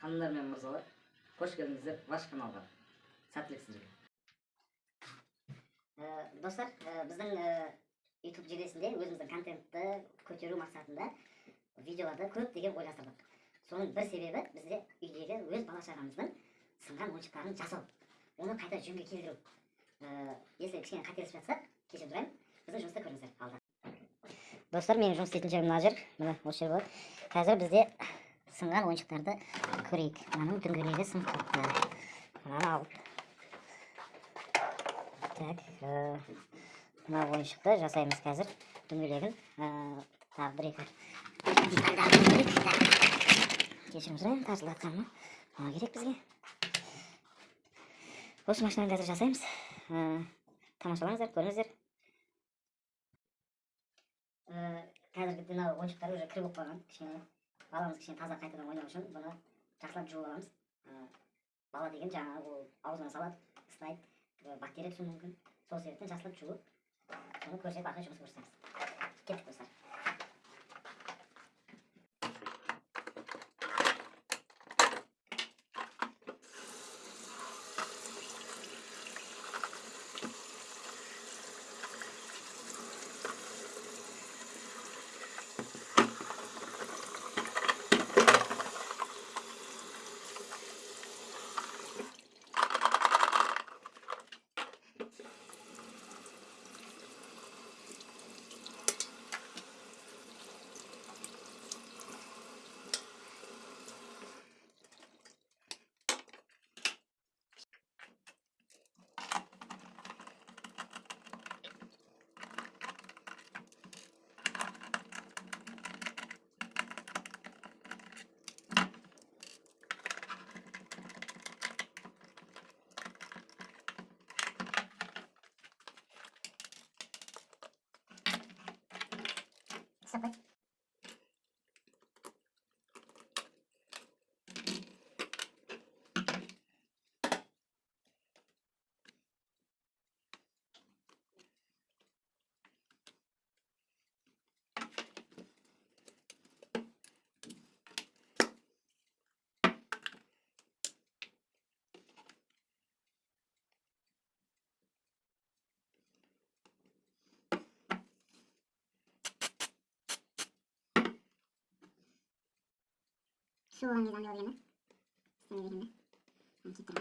ханымдар мен мырзалар қош келдіңіздер ваш каналға сәттілік сіздерге достар біздің ә, YouTube желісінде өзіміздің контентті көтеру мақсатында видеоларды көптеген ойластырдық соның бір себебі бізде үйдегі өз бала шағамыздың сынған ойыншықтарын жасау оны қайта жөнге келтіру если кішкене қателесіп жатсақ кешірім сұраймын біздің жұмысты көріңіздер алда достар менің жұмыс істейтін жерім мына жер міне осы жер болады қазір бізде сынған ойыншықтарды көрейік мынаның дөңгелегі сынып қалыпты мынаны алып так мына ойыншықты жасаймыз қазір дөңгелегін тағы бір екі кешірім сұраймын тартылыватқаныма мынау керек бізге осы машинаны қазір жасаймыз тамашалаңыздар көріңіздер қазіргі мынау ойыншықтар уже кір болып қалған кішкене баламыз кішкене таза қайтадан ойнау үшін бұны жақсылап жуып аламыз. Бала деген жаңағы ол аузына салады ұстайды бактерия түсуі мүмкін. Сол себептен жақсылап жуып соны көрсетіп қарай жұмыс көрсетеміз кеттік достар. se. şu an neden yoruyor mu? İstemiyor değil mi? Ben gittim.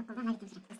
そこが成田じゃ。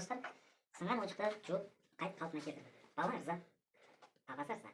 Достар сынған ойыншықтар жуып қайтып қалпына келтірді балалар ырза папасы ырза